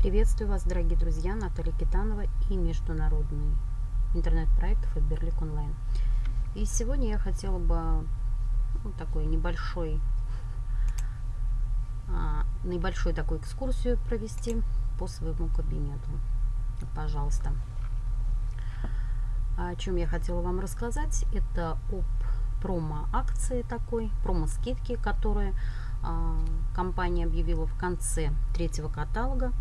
Приветствую вас, дорогие друзья, Наталья Китанова и международный интернет-проект Фаберлик онлайн. И сегодня я хотела бы ну, такой небольшой, а, небольшой такую экскурсию провести по своему кабинету. Пожалуйста. О чем я хотела вам рассказать, это об промо-акции такой, промо-скидки, которые а, компания объявила в конце третьего каталога.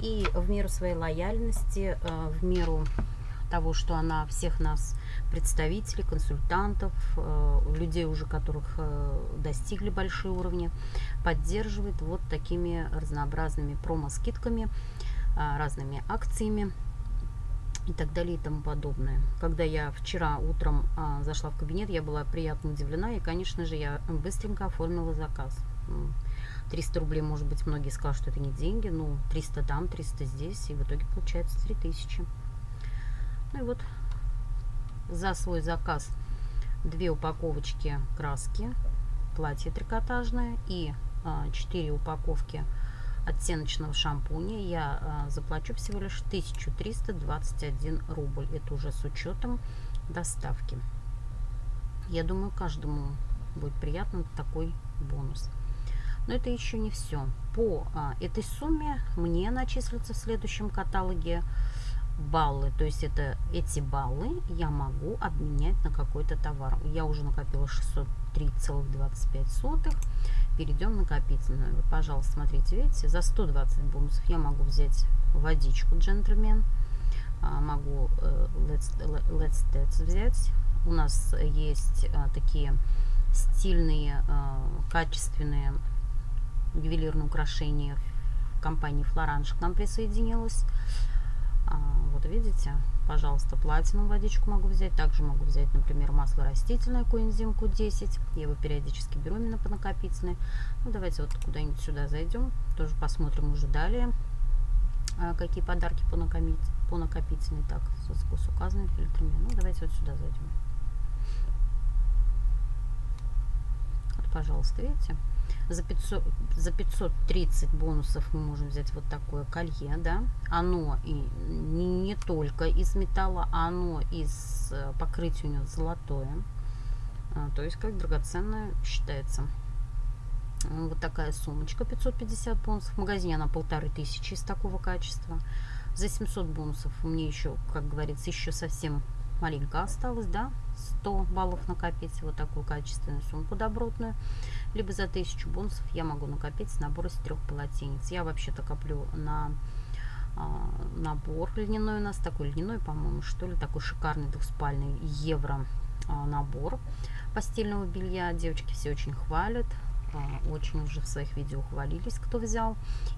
И в меру своей лояльности, а, в меру того, что она всех нас, представителей, консультантов, а, людей уже которых достигли большие уровни, поддерживает вот такими разнообразными промо-скидками, разными акциями и так далее и тому подобное. Когда я вчера утром зашла в кабинет, я была приятно удивлена, и, конечно же, я быстренько оформила заказ. 300 рублей, может быть, многие скажут, что это не деньги, ну, 300 там, 300 здесь, и в итоге получается 3000. Ну и вот за свой заказ две упаковочки краски, платье трикотажное и а, 4 упаковки оттеночного шампуня я а, заплачу всего лишь 1321 рубль. Это уже с учетом доставки. Я думаю, каждому будет приятно такой бонус. Но это еще не все. По а, этой сумме мне начислятся в следующем каталоге баллы. То есть это эти баллы я могу обменять на какой-то товар. Я уже накопила 603,25. Перейдем на накопительную. Вот, пожалуйста, смотрите, видите, за 120 бонусов я могу взять водичку джентльмен. А, могу э, Let's, Let's Dance взять. У нас есть а, такие стильные, а, качественные ювелирные украшения компании Флоранж к нам присоединилась. А, вот видите, пожалуйста, платину водичку могу взять. Также могу взять, например, масло растительное коэнзим Q10. Я его периодически беру именно по накопительной. Ну, давайте вот куда-нибудь сюда зайдем. Тоже посмотрим уже далее, а, какие подарки по, накопить, по накопительной. Так, с указанными фильтрами. Ну, давайте вот сюда зайдем. Вот, пожалуйста, видите? За, 500, за 530 бонусов мы можем взять вот такое колье, да. Оно и не, не только из металла, оно из э, покрытия у него золотое. А, то есть как драгоценное считается. Вот такая сумочка 550 бонусов. В магазине она полторы тысячи из такого качества. За 700 бонусов мне еще, как говорится, еще совсем маленько осталось, да, 100 баллов накопить, вот такую качественную сумку добротную, либо за 1000 бонусов я могу накопить набор из трех полотенец. Я вообще-то коплю на а, набор льняной у нас, такой льняной, по-моему, что ли, такой шикарный двухспальный евро а, набор постельного белья. Девочки все очень хвалят, а, очень уже в своих видео хвалились, кто взял,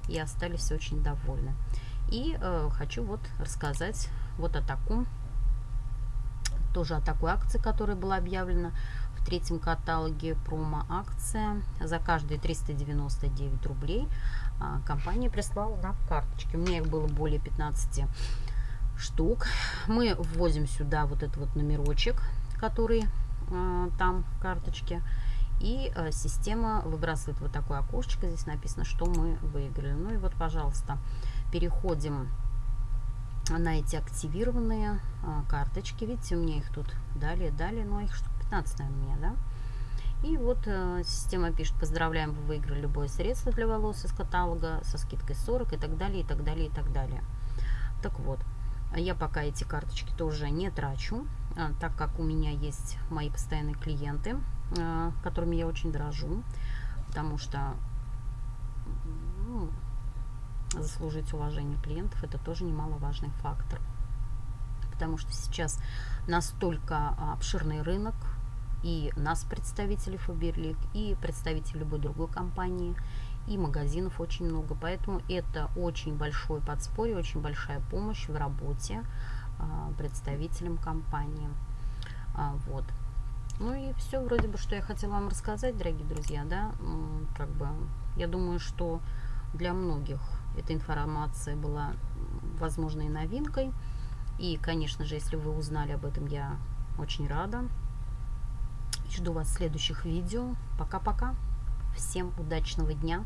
и остались очень довольны. И э, хочу вот рассказать вот о таком тоже о такой акции, которая была объявлена в третьем каталоге промо-акция. За каждые 399 рублей а, компания прислала нам карточки. У меня их было более 15 штук. Мы вводим сюда вот этот вот номерочек, который а, там в карточке. И а, система выбрасывает вот такое окошечко. Здесь написано, что мы выиграли. Ну и вот, пожалуйста, переходим на эти активированные а, карточки. Видите, у меня их тут далее, далее, но их штук 15, наверное, у меня, да? И вот э, система пишет, поздравляем, вы выиграли любое средство для волос из каталога со скидкой 40 и так далее, и так далее, и так далее. Так вот, я пока эти карточки тоже не трачу, а, так как у меня есть мои постоянные клиенты, а, которыми я очень дорожу, потому что ну, заслужить уважение клиентов, это тоже немаловажный фактор. Потому что сейчас настолько обширный рынок, и нас, представителей Фаберлик, и представителей любой другой компании, и магазинов очень много. Поэтому это очень большое подспорье, очень большая помощь в работе а, представителям компании. А, вот. Ну и все вроде бы, что я хотела вам рассказать, дорогие друзья, да, как бы, я думаю, что для многих эта информация была, возможно, и новинкой. И, конечно же, если вы узнали об этом, я очень рада. Жду вас в следующих видео. Пока-пока. Всем удачного дня.